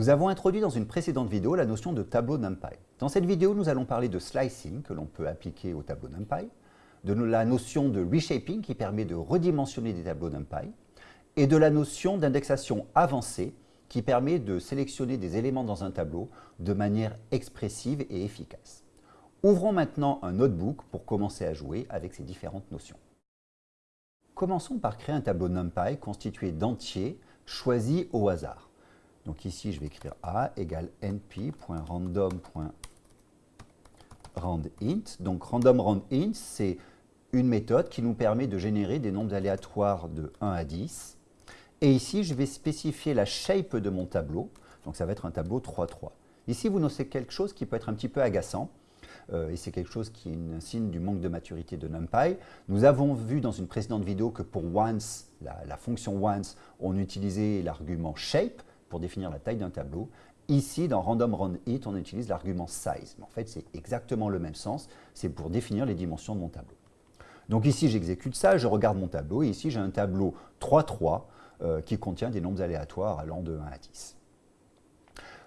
Nous avons introduit dans une précédente vidéo la notion de tableau NumPy. Dans cette vidéo, nous allons parler de slicing que l'on peut appliquer au tableau NumPy, de la notion de reshaping qui permet de redimensionner des tableaux NumPy, et de la notion d'indexation avancée qui permet de sélectionner des éléments dans un tableau de manière expressive et efficace. Ouvrons maintenant un notebook pour commencer à jouer avec ces différentes notions. Commençons par créer un tableau NumPy constitué d'entiers choisis au hasard. Donc ici, je vais écrire A égale np.random.randint. Donc random c'est une méthode qui nous permet de générer des nombres aléatoires de 1 à 10. Et ici, je vais spécifier la shape de mon tableau. Donc ça va être un tableau 3-3. Ici, vous notez quelque chose qui peut être un petit peu agaçant. Euh, et c'est quelque chose qui est un signe du manque de maturité de NumPy. Nous avons vu dans une précédente vidéo que pour once, la, la fonction once, on utilisait l'argument shape pour définir la taille d'un tableau. Ici, dans random run it, on utilise l'argument size. Mais en fait, c'est exactement le même sens. C'est pour définir les dimensions de mon tableau. Donc ici, j'exécute ça, je regarde mon tableau. Et ici, j'ai un tableau 3-3 euh, qui contient des nombres aléatoires allant de 1 à 10.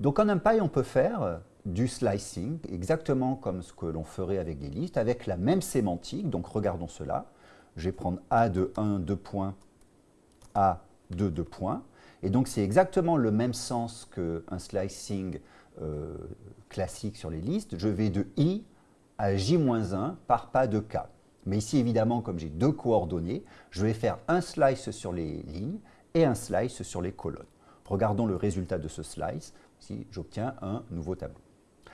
Donc en NumPy, on peut faire du slicing, exactement comme ce que l'on ferait avec des listes, avec la même sémantique. Donc regardons cela. Je vais prendre A de 1, 2 points, A de 2 points. Et donc, c'est exactement le même sens qu'un slicing euh, classique sur les listes. Je vais de i à j-1 par pas de k. Mais ici, évidemment, comme j'ai deux coordonnées, je vais faire un slice sur les lignes et un slice sur les colonnes. Regardons le résultat de ce slice. Ici, j'obtiens un nouveau tableau.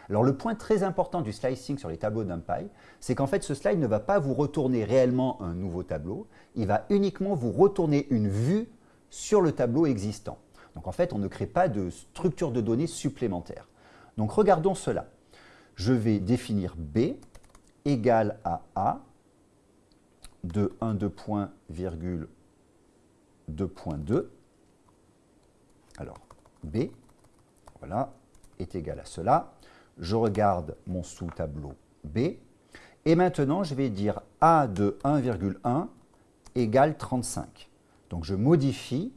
Alors, le point très important du slicing sur les tableaux NumPy, c'est qu'en fait, ce slide ne va pas vous retourner réellement un nouveau tableau, il va uniquement vous retourner une vue sur le tableau existant. Donc en fait, on ne crée pas de structure de données supplémentaire. Donc regardons cela. Je vais définir B égale à A de 1, 2 points, virgule 2.2. Alors, B, voilà, est égal à cela. Je regarde mon sous-tableau B. Et maintenant, je vais dire A de 1,1 égale 35. Donc je modifie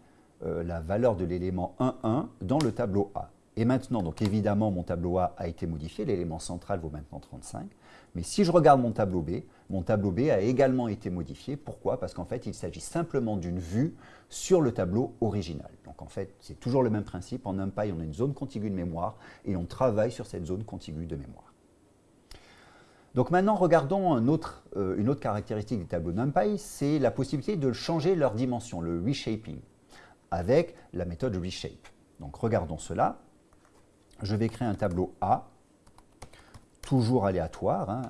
euh, la valeur de l'élément 1,1 dans le tableau A. Et maintenant, donc évidemment, mon tableau A a été modifié, l'élément central vaut maintenant 35. Mais si je regarde mon tableau B, mon tableau B a également été modifié. Pourquoi? Parce qu'en fait, il s'agit simplement d'une vue sur le tableau original. Donc en fait, c'est toujours le même principe. En NumPy, on a une zone contiguë de mémoire et on travaille sur cette zone contiguë de mémoire. Donc maintenant, regardons euh, une autre caractéristique des tableaux NumPy, c'est la possibilité de changer leur dimension, le reshaping, avec la méthode reshape. Donc regardons cela. Je vais créer un tableau A, toujours aléatoire, hein,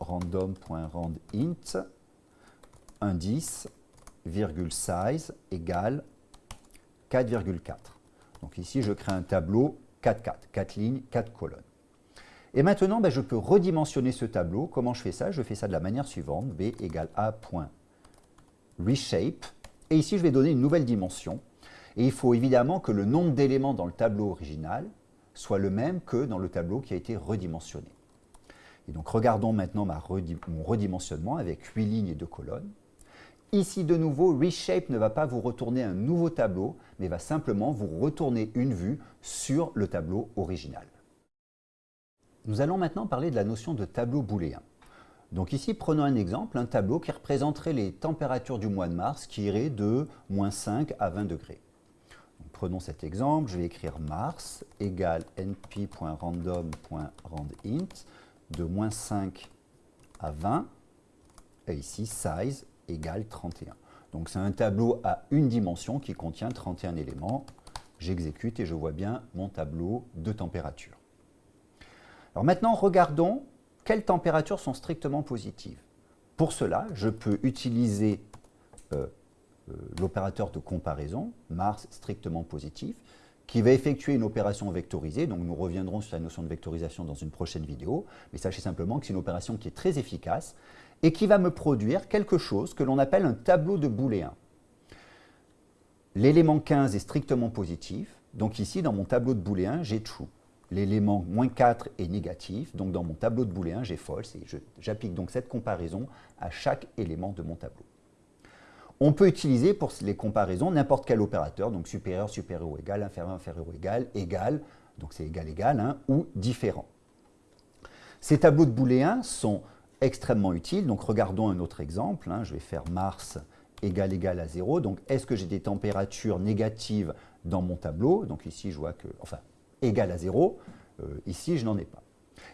random.randint, indice, virgule size égale 4,4. Donc ici, je crée un tableau 4, 4, 4 lignes, 4 colonnes. Et maintenant, ben, je peux redimensionner ce tableau. Comment je fais ça? Je fais ça de la manière suivante. B égale A point reshape. Et ici, je vais donner une nouvelle dimension. Et il faut évidemment que le nombre d'éléments dans le tableau original soit le même que dans le tableau qui a été redimensionné. Et donc, regardons maintenant mon redimensionnement avec 8 lignes et 2 colonnes. Ici, de nouveau, Reshape ne va pas vous retourner un nouveau tableau, mais va simplement vous retourner une vue sur le tableau original. Nous allons maintenant parler de la notion de tableau booléen. Donc ici, prenons un exemple, un tableau qui représenterait les températures du mois de mars qui irait de moins 5 à 20 degrés. prenons cet exemple, je vais écrire mars égale np.random.randint de moins 5 à 20, et ici size égale 31. Donc c'est un tableau à une dimension qui contient 31 éléments. J'exécute et je vois bien mon tableau de température. Alors maintenant, regardons quelles températures sont strictement positives. Pour cela, je peux utiliser euh, euh, l'opérateur de comparaison, Mars strictement positif, qui va effectuer une opération vectorisée. Donc nous reviendrons sur la notion de vectorisation dans une prochaine vidéo. Mais sachez simplement que c'est une opération qui est très efficace et qui va me produire quelque chose que l'on appelle un tableau de booléen. L'élément 15 est strictement positif. Donc ici, dans mon tableau de booléen, j'ai true l'élément moins 4 est négatif, donc dans mon tableau de booléen, j'ai false, et j'applique donc cette comparaison à chaque élément de mon tableau. On peut utiliser pour les comparaisons n'importe quel opérateur, donc supérieur, supérieur ou égal, inférieur, inférieur ou égal, égal, donc c'est égal, égal, hein, ou différent. Ces tableaux de booléens sont extrêmement utiles, donc regardons un autre exemple. Hein. je vais faire Mars égal égal à 0. Donc est-ce que j'ai des températures négatives dans mon tableau? Donc ici je vois que, enfin, égal à 0. Euh, ici je n'en ai pas.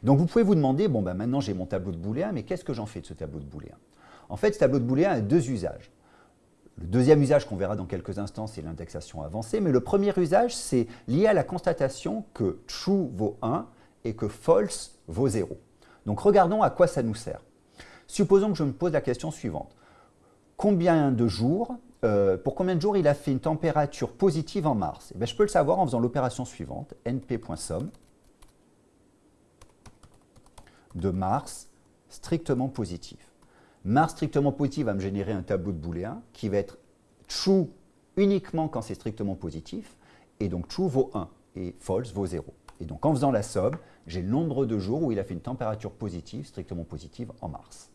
Donc vous pouvez vous demander, bon ben maintenant j'ai mon tableau de booléens, mais qu'est-ce que j'en fais de ce tableau de booléens En fait, ce tableau de booléens a deux usages. Le deuxième usage qu'on verra dans quelques instants, c'est l'indexation avancée, mais le premier usage, c'est lié à la constatation que true vaut 1 et que false vaut 0. Donc regardons à quoi ça nous sert. Supposons que je me pose la question suivante. Combien de jours, euh, pour combien de jours il a fait une température positive en mars? Eh Je peux le savoir en faisant l'opération suivante, np.sum de mars strictement positif. Mars strictement positif va me générer un tableau de booléen qui va être true uniquement quand c'est strictement positif, et donc true vaut 1 et false vaut 0. Et donc en faisant la somme, j'ai le nombre de jours où il a fait une température positive, strictement positive, en mars.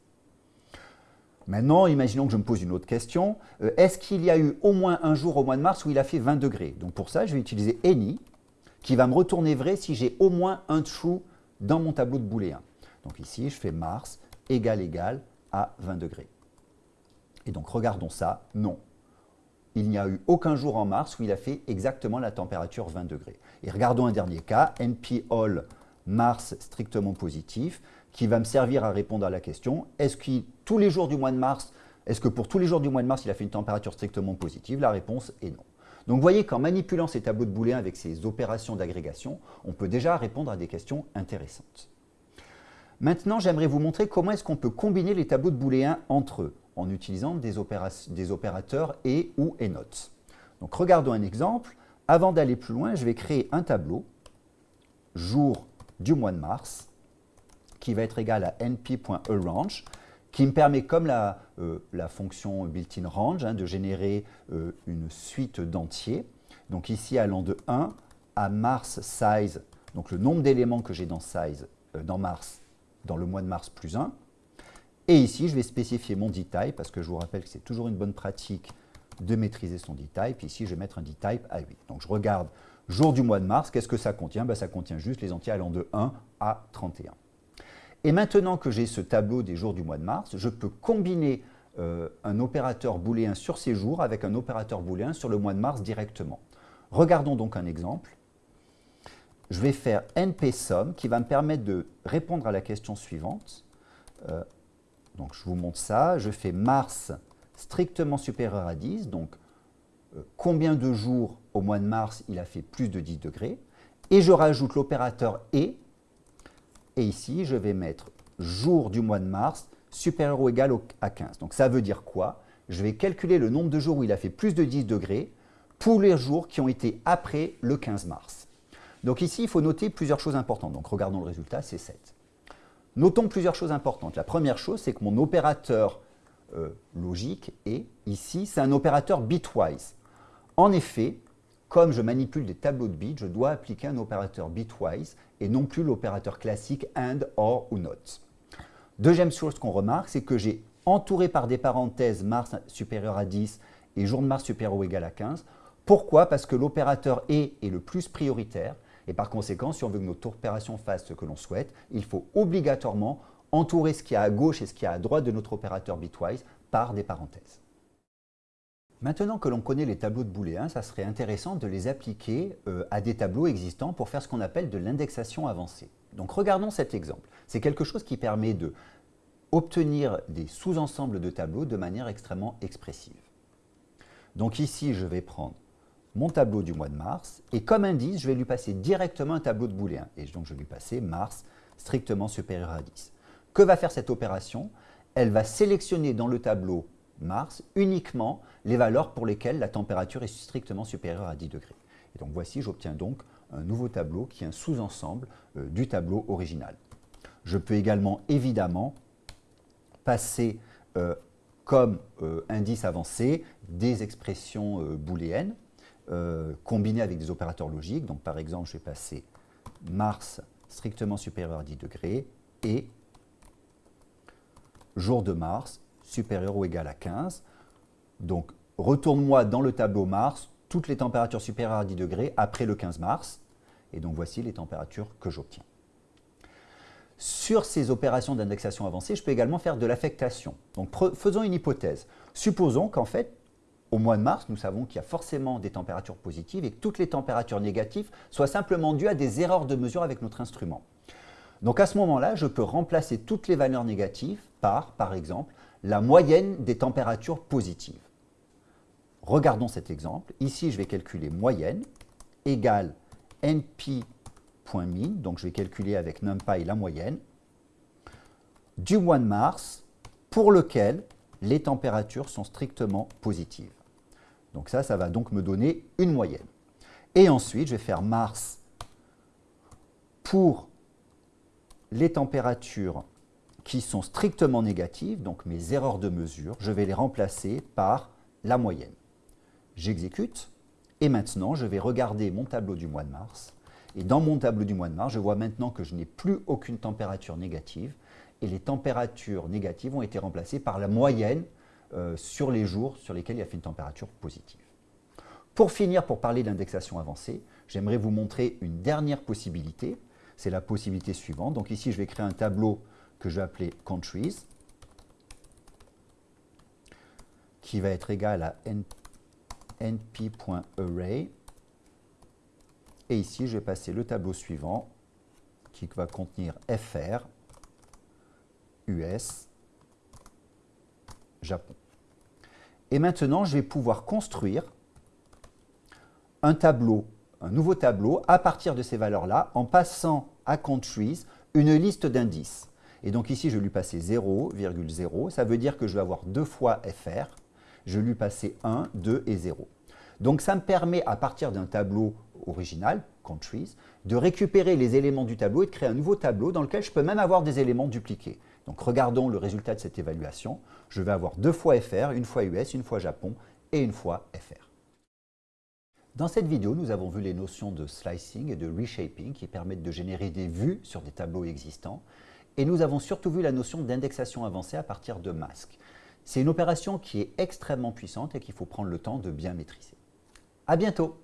Maintenant, imaginons que je me pose une autre question. Euh, est-ce qu'il y a eu au moins un jour au mois de mars où il a fait 20 degrés? Donc pour ça, je vais utiliser any, qui va me retourner vrai si j'ai au moins un true dans mon tableau de booléen. Donc ici, je fais mars égal égal à 20 degrés. Et donc regardons ça, non. Il n'y a eu aucun jour en mars où il a fait exactement la température 20 degrés. Et regardons un dernier cas, NP all mars strictement positif, qui va me servir à répondre à la question, est-ce que tous les jours du mois de mars, est-ce que pour tous les jours du mois de mars, il a fait une température strictement positive? La réponse est non. Donc vous voyez qu'en manipulant ces tableaux de booléens avec ces opérations d'agrégation, on peut déjà répondre à des questions intéressantes. Maintenant, j'aimerais vous montrer comment est-ce qu'on peut combiner les tableaux de booléens entre eux en utilisant des, opérateurs et ou et notes. Donc regardons un exemple. Avant d'aller plus loin, je vais créer un tableau jour du mois de mars qui va être égal à np.arange qui me permet, comme la, euh, fonction built-in range, hein, de générer euh, une suite d'entiers. Donc ici, allant de 1 à mars size, donc le nombre d'éléments que j'ai dans size, euh, dans mars, dans le mois de mars plus 1. Et ici, je vais spécifier mon dtype, parce que je vous rappelle que c'est toujours une bonne pratique de maîtriser son dtype. Ici, je vais mettre un dtype à 8. Donc, je regarde jour du mois de mars, qu'est-ce que ça contient? Ben, Ça contient juste les entiers allant de 1 à 31. Et maintenant que j'ai ce tableau des jours du mois de mars, je peux combiner euh, un opérateur booléen sur ces jours avec un opérateur booléen sur le mois de mars directement. Regardons donc un exemple je vais faire npSum qui va me permettre de répondre à la question suivante. Euh, donc je vous montre ça, je fais mars strictement supérieur à 10, donc euh, combien de jours au mois de mars il a fait plus de 10 degrés, et je rajoute l'opérateur et, et ici je vais mettre jour du mois de mars supérieur ou égal à 15. Donc ça veut dire quoi? Je vais calculer le nombre de jours où il a fait plus de 10 degrés pour les jours qui ont été après le 15 mars. Donc ici, il faut noter plusieurs choses importantes. Donc regardons le résultat, c'est 7. Notons plusieurs choses importantes. La première chose, c'est que mon opérateur euh, logique est, ici, c'est un opérateur bitwise. En effet, comme je manipule des tableaux de bits, je dois appliquer un opérateur bitwise et non plus l'opérateur classique AND, OR ou NOT. Deuxième chose qu'on remarque, c'est que j'ai entouré par des parenthèses mars supérieur à 10 et jour de mars supérieur ou égal à 15. Pourquoi? Parce que l'opérateur et est le plus prioritaire et par conséquent, si on veut que notre opération fasse ce que l'on souhaite, il faut obligatoirement entourer ce qu'il y a à gauche et ce qu'il y a à droite de notre opérateur bitwise par des parenthèses. Maintenant que l'on connaît les tableaux de booléens, ça serait intéressant de les appliquer euh, à des tableaux existants pour faire ce qu'on appelle de l'indexation avancée. Donc regardons cet exemple. C'est quelque chose qui permet de obtenir des sous-ensembles de tableaux de manière extrêmement expressive. Donc ici, je vais prendre mon tableau du mois de mars, et comme indice, je vais lui passer directement un tableau de booléen. Et donc, je vais lui passer mars strictement supérieur à 10. Que va faire cette opération? Elle va sélectionner dans le tableau mars uniquement les valeurs pour lesquelles la température est strictement supérieure à 10 degrés. Et donc voici, j'obtiens donc un nouveau tableau qui est un sous-ensemble euh, du tableau original. Je peux également évidemment passer euh, comme euh, indice avancé des expressions booléennes euh, combiné avec des opérateurs logiques. Donc par exemple, je vais passer Mars strictement supérieur à 10 degrés et jour de Mars supérieur ou égal à 15. Donc, retourne-moi dans le tableau Mars toutes les températures supérieures à 10 degrés après le 15 mars. Et donc, voici les températures que j'obtiens. Sur ces opérations d'indexation avancée, je peux également faire de l'affectation. Donc, faisons une hypothèse. Supposons qu'en fait, au mois de mars, nous savons qu'il y a forcément des températures positives et que toutes les températures négatives soient simplement dues à des erreurs de mesure avec notre instrument. Donc à ce moment-là, je peux remplacer toutes les valeurs négatives par, par exemple, la moyenne des températures positives. Regardons cet exemple. Ici, je vais calculer moyenne égale np.min, donc je vais calculer avec numpy la moyenne, du mois de mars pour lequel les températures sont strictement positives. Donc ça, ça va donc me donner une moyenne. Et ensuite, je vais faire mars pour les températures qui sont strictement négatives, donc mes erreurs de mesure, je vais les remplacer par la moyenne. J'exécute, et maintenant, je vais regarder mon tableau du mois de mars. Et dans mon tableau du mois de mars, je vois maintenant que je n'ai plus aucune température négative, et les températures négatives ont été remplacées par la moyenne euh, sur les jours sur lesquels il y a fait une température positive. Pour finir, pour parler d'indexation avancée, j'aimerais vous montrer une dernière possibilité. C'est la possibilité suivante. Donc ici, je vais créer un tableau que je vais appeler Countries, qui va être égal à np.array. Et ici, je vais passer le tableau suivant, qui va contenir fr, US, Japon. Et maintenant, je vais pouvoir construire un tableau, un nouveau tableau, à partir de ces valeurs-là, en passant à countries une liste d'indices. Et donc ici, je vais lui passer 0,0. Ça veut dire que je vais avoir deux fois FR. Je vais lui passer 1, 2 et 0. Donc ça me permet, à partir d'un tableau original, countries, de récupérer les éléments du tableau et de créer un nouveau tableau dans lequel je peux même avoir des éléments dupliqués. Donc regardons le résultat de cette évaluation. Je vais avoir deux fois FR, une fois US, une fois Japon et une fois FR. Dans cette vidéo, nous avons vu les notions de slicing et de reshaping qui permettent de générer des vues sur des tableaux existants. Et nous avons surtout vu la notion d'indexation avancée à partir de masques. C'est une opération qui est extrêmement puissante et qu'il faut prendre le temps de bien maîtriser. À bientôt